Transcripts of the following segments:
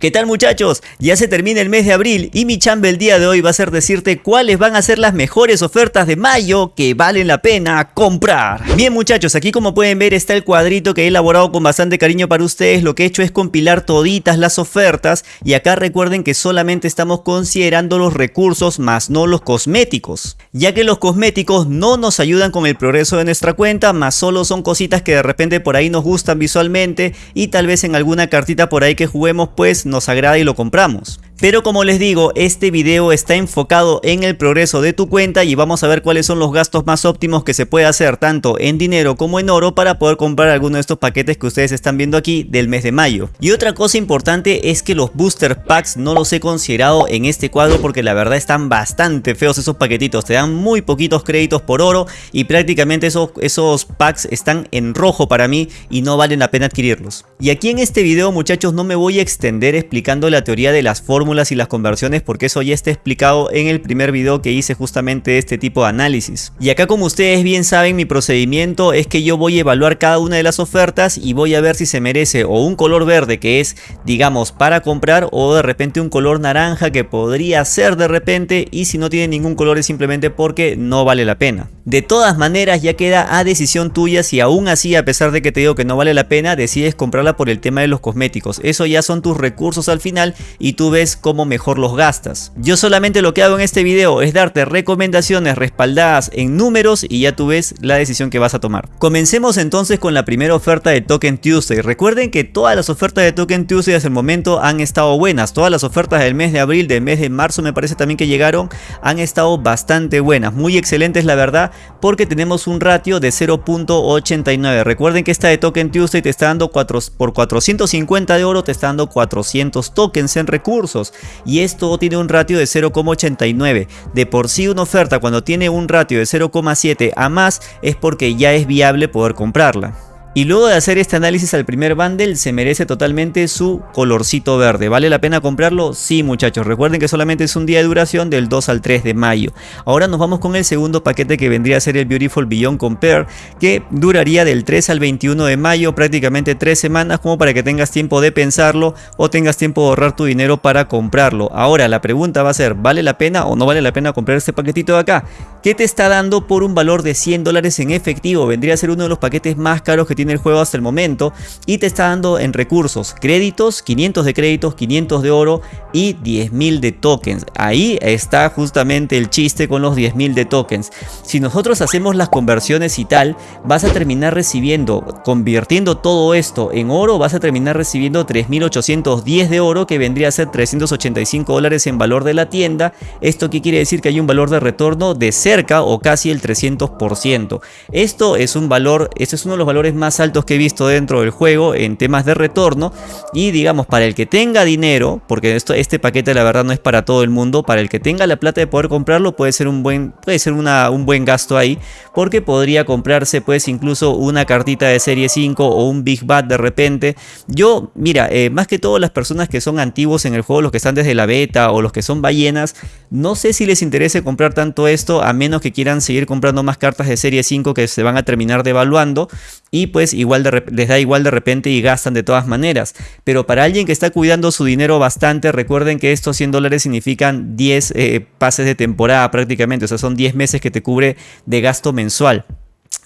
¿Qué tal muchachos? Ya se termina el mes de abril y mi chamba el día de hoy va a ser decirte cuáles van a ser las mejores ofertas de mayo que valen la pena comprar. Bien muchachos, aquí como pueden ver está el cuadrito que he elaborado con bastante cariño para ustedes. Lo que he hecho es compilar toditas las ofertas y acá recuerden que solamente estamos considerando los recursos más no los cosméticos. Ya que los cosméticos no nos ayudan con el progreso de nuestra cuenta, más solo son cositas que de repente por ahí nos gustan visualmente y tal vez en alguna cartita por ahí que juguemos pues nos agrada y lo compramos. Pero como les digo, este video está enfocado en el progreso de tu cuenta y vamos a ver cuáles son los gastos más óptimos que se puede hacer tanto en dinero como en oro para poder comprar alguno de estos paquetes que ustedes están viendo aquí del mes de mayo. Y otra cosa importante es que los booster packs no los he considerado en este cuadro porque la verdad están bastante feos esos paquetitos. Te dan muy poquitos créditos por oro y prácticamente esos, esos packs están en rojo para mí y no valen la pena adquirirlos. Y aquí en este video muchachos no me voy a extender explicando la teoría de las fórmulas y las conversiones porque eso ya está explicado en el primer video que hice justamente este tipo de análisis. Y acá como ustedes bien saben mi procedimiento es que yo voy a evaluar cada una de las ofertas y voy a ver si se merece o un color verde que es digamos para comprar o de repente un color naranja que podría ser de repente y si no tiene ningún color es simplemente porque no vale la pena. De todas maneras ya queda a decisión tuya si aún así a pesar de que te digo que no vale la pena decides comprarla por el tema de los cosméticos. Eso ya son tus recursos al final y tú ves cómo mejor los gastas. Yo solamente lo que hago en este video es darte recomendaciones respaldadas en números y ya tú ves la decisión que vas a tomar. Comencemos entonces con la primera oferta de Token Tuesday. Recuerden que todas las ofertas de Token Tuesday hasta el momento han estado buenas. Todas las ofertas del mes de abril, del mes de marzo me parece también que llegaron, han estado bastante buenas. Muy excelentes la verdad porque tenemos un ratio de 0.89. Recuerden que esta de Token Tuesday te está dando 4, por 450 de oro, te está dando 400 tokens en recursos y esto tiene un ratio de 0,89. De por sí una oferta cuando tiene un ratio de 0,7 a más es porque ya es viable poder comprarla. Y luego de hacer este análisis al primer bundle se merece totalmente su colorcito verde. ¿Vale la pena comprarlo? Sí muchachos, recuerden que solamente es un día de duración del 2 al 3 de mayo. Ahora nos vamos con el segundo paquete que vendría a ser el Beautiful Beyond Compare que duraría del 3 al 21 de mayo, prácticamente 3 semanas como para que tengas tiempo de pensarlo o tengas tiempo de ahorrar tu dinero para comprarlo. Ahora la pregunta va a ser, ¿vale la pena o no vale la pena comprar este paquetito de acá? ¿Qué te está dando por un valor de 100 dólares en efectivo? Vendría a ser uno de los paquetes más caros que tiene el juego hasta el momento y te está dando en recursos créditos, 500 de créditos, 500 de oro y 10.000 de tokens. Ahí está justamente el chiste con los 10.000 de tokens. Si nosotros hacemos las conversiones y tal, vas a terminar recibiendo, convirtiendo todo esto en oro, vas a terminar recibiendo 3.810 de oro que vendría a ser 385 dólares en valor de la tienda. ¿Esto qué quiere decir? Que hay un valor de retorno de cerca o casi el 300%. Esto es un valor, este es uno de los valores más altos que he visto dentro del juego en temas de retorno y digamos para el que tenga dinero, porque esto, este paquete la verdad no es para todo el mundo, para el que tenga la plata de poder comprarlo puede ser un buen, puede ser una, un buen gasto ahí, porque podría comprarse pues incluso una cartita de serie 5 o un Big Bad de repente. Yo, mira, eh, más que todo las personas que son antiguos en el juego, los que están desde la beta o los que son ballenas, no sé si les interese comprar tanto esto a menos que quieran seguir comprando más cartas de serie 5 que se van a terminar devaluando y pues igual les da igual de repente y gastan de todas maneras. Pero para alguien que está cuidando su dinero bastante, recuerden que estos 100 dólares significan 10 eh, pases de temporada prácticamente, o sea son 10 meses que te cubre de gasto mensual.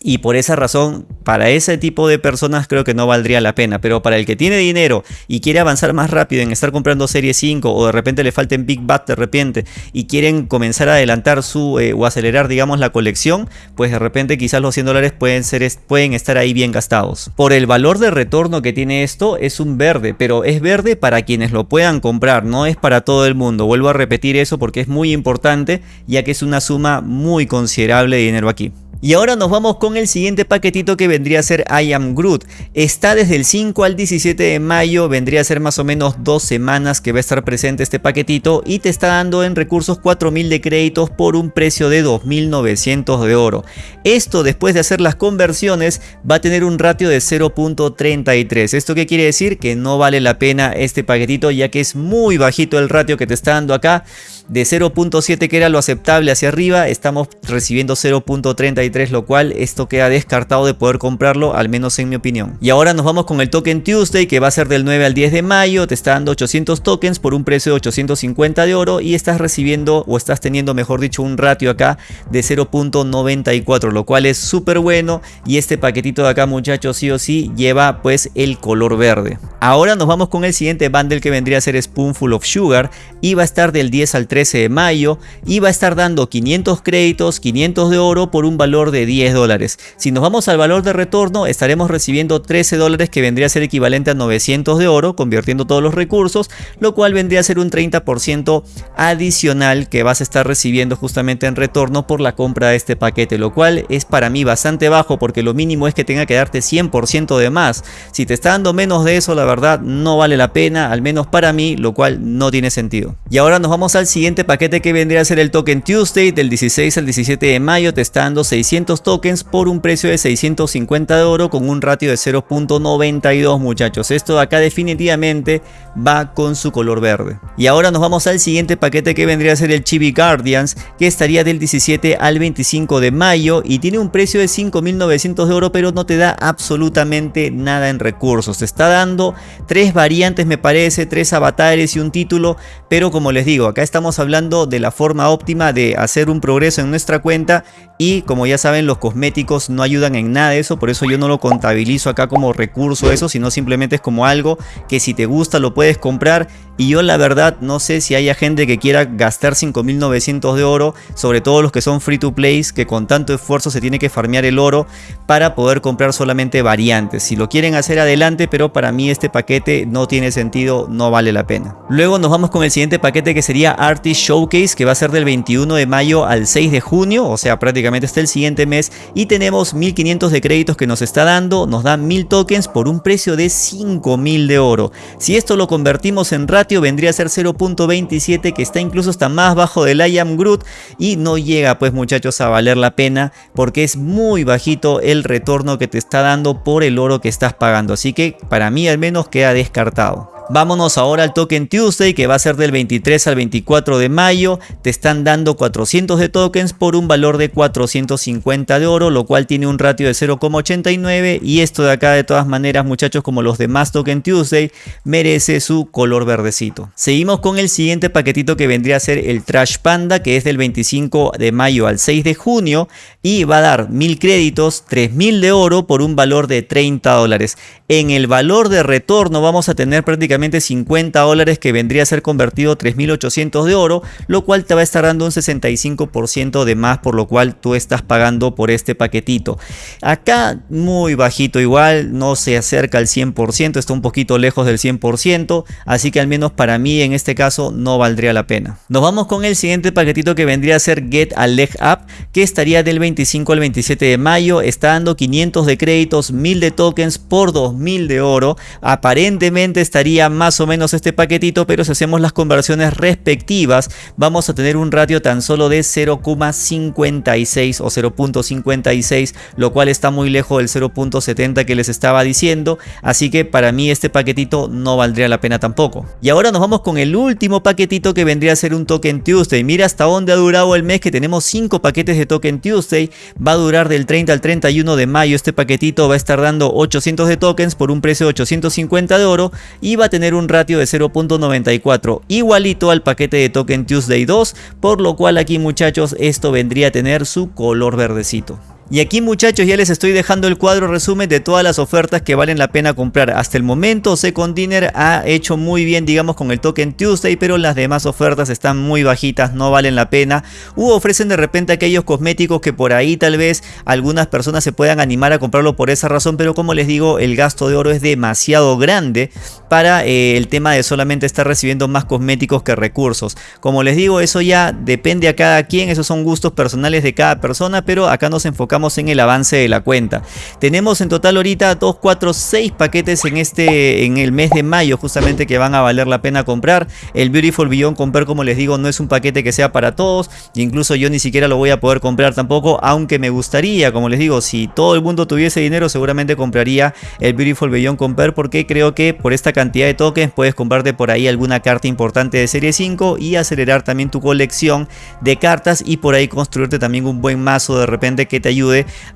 Y por esa razón, para ese tipo de personas creo que no valdría la pena. Pero para el que tiene dinero y quiere avanzar más rápido en estar comprando Serie 5 o de repente le falten Big Bat de repente y quieren comenzar a adelantar su eh, o acelerar digamos la colección, pues de repente quizás los 100 dólares pueden, ser, pueden estar ahí bien gastados. Por el valor de retorno que tiene esto es un verde, pero es verde para quienes lo puedan comprar, no es para todo el mundo. Vuelvo a repetir eso porque es muy importante ya que es una suma muy considerable de dinero aquí. Y ahora nos vamos con el siguiente paquetito que vendría a ser I Am Groot. Está desde el 5 al 17 de mayo, vendría a ser más o menos dos semanas que va a estar presente este paquetito y te está dando en recursos 4000 de créditos por un precio de 2900 de oro. Esto después de hacer las conversiones va a tener un ratio de 0.33. ¿Esto qué quiere decir? Que no vale la pena este paquetito ya que es muy bajito el ratio que te está dando acá. De 0.7 que era lo aceptable hacia arriba, estamos recibiendo 0.33 33, lo cual esto queda descartado de poder comprarlo, al menos en mi opinión. Y ahora nos vamos con el token Tuesday, que va a ser del 9 al 10 de mayo, te está dando 800 tokens por un precio de 850 de oro y estás recibiendo o estás teniendo, mejor dicho, un ratio acá de 0.94, lo cual es súper bueno y este paquetito de acá, muchachos, sí o sí, lleva pues el color verde. Ahora nos vamos con el siguiente bundle que vendría a ser Spoonful of Sugar y va a estar del 10 al 13 de mayo y va a estar dando 500 créditos, 500 de oro por un valor de 10 dólares. Si nos vamos al valor de retorno estaremos recibiendo 13 dólares que vendría a ser equivalente a 900 de oro convirtiendo todos los recursos, lo cual vendría a ser un 30% adicional que vas a estar recibiendo justamente en retorno por la compra de este paquete, lo cual es para mí bastante bajo porque lo mínimo es que tenga que darte 100% de más. Si te está dando menos de eso, la verdad no vale la pena, al menos para mí, lo cual no tiene sentido. Y ahora nos vamos al siguiente paquete que vendría a ser el token Tuesday del 16 al 17 de mayo, te está dando 600 tokens por un precio de 650 de oro con un ratio de 0.92 muchachos. Esto acá definitivamente va con su color verde. Y ahora nos vamos al siguiente paquete que vendría a ser el Chibi Guardians que estaría del 17 al 25 de mayo y tiene un precio de 5.900 de oro pero no te da absolutamente nada en recursos. Te está dando tres variantes me parece, tres avatares y un título pero como les digo acá estamos hablando de la forma óptima de hacer un progreso en nuestra cuenta y como ya saben los cosméticos no ayudan en nada de eso por eso yo no lo contabilizo acá como recurso eso sino simplemente es como algo que si te gusta lo puedes comprar y yo la verdad no sé si haya gente que quiera gastar 5900 de oro, sobre todo los que son free to play, que con tanto esfuerzo se tiene que farmear el oro para poder comprar solamente variantes. Si lo quieren hacer adelante, pero para mí este paquete no tiene sentido, no vale la pena. Luego nos vamos con el siguiente paquete que sería Artist Showcase, que va a ser del 21 de mayo al 6 de junio, o sea prácticamente hasta el siguiente mes. Y tenemos 1500 de créditos que nos está dando, nos da 1000 tokens por un precio de 5000 de oro. Si esto lo convertimos en vendría a ser 0.27 que está incluso hasta más bajo del I am Groot y no llega pues muchachos a valer la pena porque es muy bajito el retorno que te está dando por el oro que estás pagando así que para mí al menos queda descartado. Vámonos ahora al Token Tuesday que va a ser del 23 al 24 de mayo. Te están dando 400 de tokens por un valor de 450 de oro, lo cual tiene un ratio de 0,89 y esto de acá de todas maneras muchachos como los demás Token Tuesday merece su color verdecito. Seguimos con el siguiente paquetito que vendría a ser el Trash Panda que es del 25 de mayo al 6 de junio y va a dar 1000 créditos, 3000 de oro por un valor de 30 dólares. En el valor de retorno vamos a tener prácticamente 50 dólares que vendría a ser convertido 3.800 de oro, lo cual te va a estar dando un 65% de más por lo cual tú estás pagando por este paquetito. Acá muy bajito igual, no se acerca al 100%, está un poquito lejos del 100%, así que al menos para mí en este caso no valdría la pena. Nos vamos con el siguiente paquetito que vendría a ser Get a Leg Up, que estaría del 25 al 27 de mayo, está dando 500 de créditos, 1000 de tokens por 2000 de oro, aparentemente estaría más o menos este paquetito, pero si hacemos las conversiones respectivas, vamos a tener un ratio tan solo de 0,56 o 0.56, lo cual está muy lejos del 0.70 que les estaba diciendo, así que para mí este paquetito no valdría la pena tampoco. Y ahora nos vamos con el último paquetito que vendría a ser un Token Tuesday. Mira hasta dónde ha durado el mes que tenemos 5 paquetes de Token Tuesday, va a durar del 30 al 31 de mayo este paquetito, va a estar dando 800 de tokens por un precio de 850 de oro y va a tener un ratio de 0.94 igualito al paquete de Token Tuesday 2 por lo cual aquí muchachos esto vendría a tener su color verdecito. Y aquí muchachos ya les estoy dejando el cuadro resumen de todas las ofertas que valen la pena comprar. Hasta el momento Second Dinner ha hecho muy bien digamos con el token Tuesday pero las demás ofertas están muy bajitas, no valen la pena. U ofrecen de repente aquellos cosméticos que por ahí tal vez algunas personas se puedan animar a comprarlo por esa razón pero como les digo el gasto de oro es demasiado grande para eh, el tema de solamente estar recibiendo más cosméticos que recursos. Como les digo eso ya depende a cada quien, esos son gustos personales de cada persona pero acá nos enfocamos en el avance de la cuenta. Tenemos en total ahorita 2, 4, 6 paquetes en este en el mes de mayo justamente que van a valer la pena comprar. El Beautiful Beyond comprar como les digo no es un paquete que sea para todos. Incluso yo ni siquiera lo voy a poder comprar tampoco aunque me gustaría como les digo si todo el mundo tuviese dinero seguramente compraría el Beautiful Beyond comprar porque creo que por esta cantidad de tokens puedes comprarte por ahí alguna carta importante de serie 5 y acelerar también tu colección de cartas y por ahí construirte también un buen mazo de repente que te ayude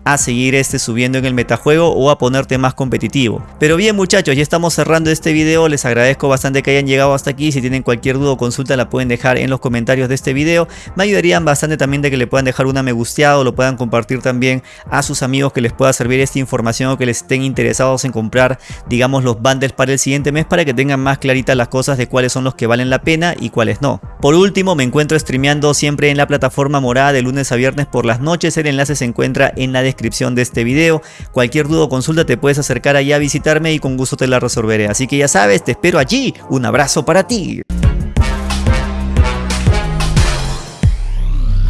a seguir este subiendo en el metajuego o a ponerte más competitivo. Pero bien muchachos, ya estamos cerrando este video, les agradezco bastante que hayan llegado hasta aquí, si tienen cualquier duda o consulta la pueden dejar en los comentarios de este video, me ayudarían bastante también de que le puedan dejar una me gusteado, lo puedan compartir también a sus amigos que les pueda servir esta información o que les estén interesados en comprar digamos los bundles para el siguiente mes para que tengan más claritas las cosas de cuáles son los que valen la pena y cuáles no. Por último me encuentro streameando siempre en la plataforma morada de lunes a viernes por las noches, el enlace se encuentra en la descripción de este video, cualquier duda o consulta te puedes acercar allá a visitarme y con gusto te la resolveré, así que ya sabes, te espero allí, un abrazo para ti.